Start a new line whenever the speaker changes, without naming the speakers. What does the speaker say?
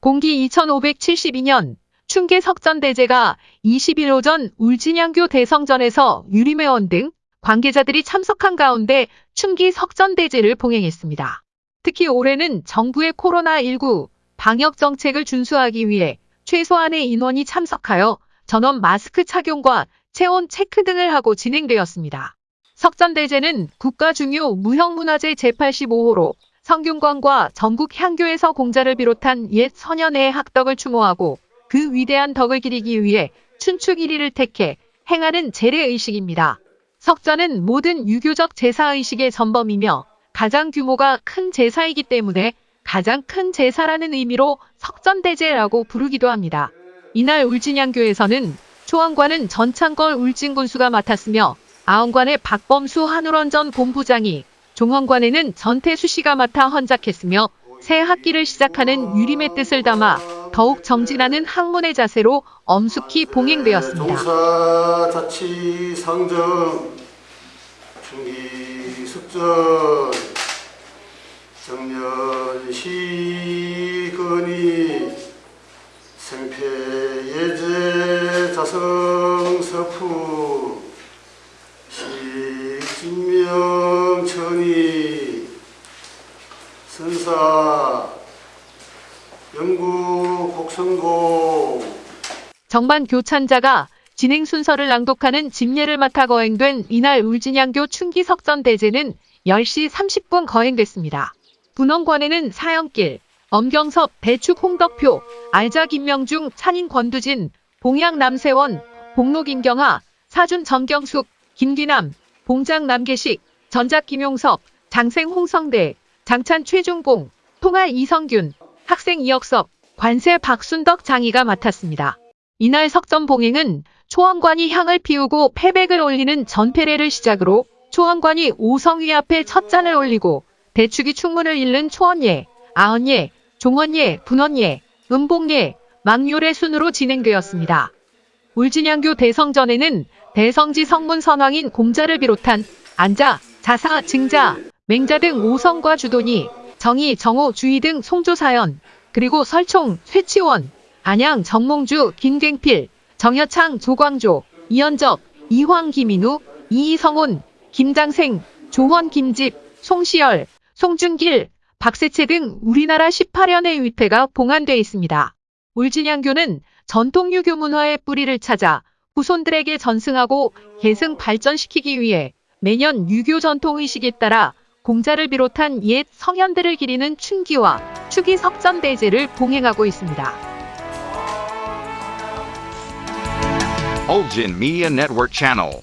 공기 2572년 충계 석전대제가 20일 오전 울진양교 대성전에서 유림회원 등 관계자들이 참석한 가운데 충기 석전대제를 봉행했습니다. 특히 올해는 정부의 코로나19 방역 정책을 준수하기 위해 최소한의 인원이 참석하여 전원 마스크 착용과 체온 체크 등을 하고 진행되었습니다. 석전대제는 국가 중요 무형문화재 제85호로 성균관과 전국 향교에서 공자를 비롯한 옛 선현의 학덕을 추모하고 그 위대한 덕을 기리기 위해 춘축 1일을 택해 행하는 재래의식입니다. 석전은 모든 유교적 제사의식의 전범이며 가장 규모가 큰 제사이기 때문에 가장 큰 제사라는 의미로 석전대제라고 부르기도 합니다. 이날 울진양교에서는 초원관은 전창걸 울진군수가 맡았으며 아원관의 박범수 한울원전 본부장이 종헌관에는 전태수 씨가 맡아 헌작했으며 새 학기를 시작하는 유림의 뜻을 담아 더욱 정진하는 학문의 자세로 엄숙히 봉행되었습니다.
동사자치 상정 중기 숙전 정년 시건이 생패 예제 자성 서프 식진명 천이 영구 곡성공
정반 교찬자가 진행 순서를 낭독하는 집례를 맡아 거행된 이날 울진양교 충기석전 대제는 10시 30분 거행됐습니다. 분원관에는 사형길, 엄경섭, 대축 홍덕표, 알자 김명중, 찬인 권두진, 봉양 남세원, 복로 김경하, 사준 정경숙, 김기남, 봉장 남계식, 전작 김용섭, 장생 홍성대, 장찬 최중봉, 통화 이성균, 학생 이혁섭, 관세 박순덕 장이가 맡았습니다. 이날 석전 봉행은 초원관이 향을 피우고 패백을 올리는 전패례를 시작으로 초원관이 오성위 앞에 첫 잔을 올리고 대축이 충문을 읽는 초원예, 아언예, 종원예, 분원예, 음봉예, 망요례 순으로 진행되었습니다. 울진양교 대성전에는 대성지 성문 선왕인 공자를 비롯한 안자, 자사, 증자, 맹자 등 오성과 주돈이 정희, 정호, 주희 등 송조사연, 그리고 설총, 쇠치원, 안양, 정몽주, 김갱필, 정여창, 조광조, 이현적, 이황, 김인우, 이희성훈, 김장생, 조원, 김집, 송시열, 송준길, 박세채 등 우리나라 18연의 위패가 봉안돼 있습니다. 울진양교는 전통 유교 문화의 뿌리를 찾아 후손들에게 전승하고 계승 발전시키기 위해 매년 유교 전통 의식에 따라 공자를 비롯한 옛 성현들을 기리는 춘기와 추기 석전대제를 봉행하고 있습니다.
Olgin Media Network Channel.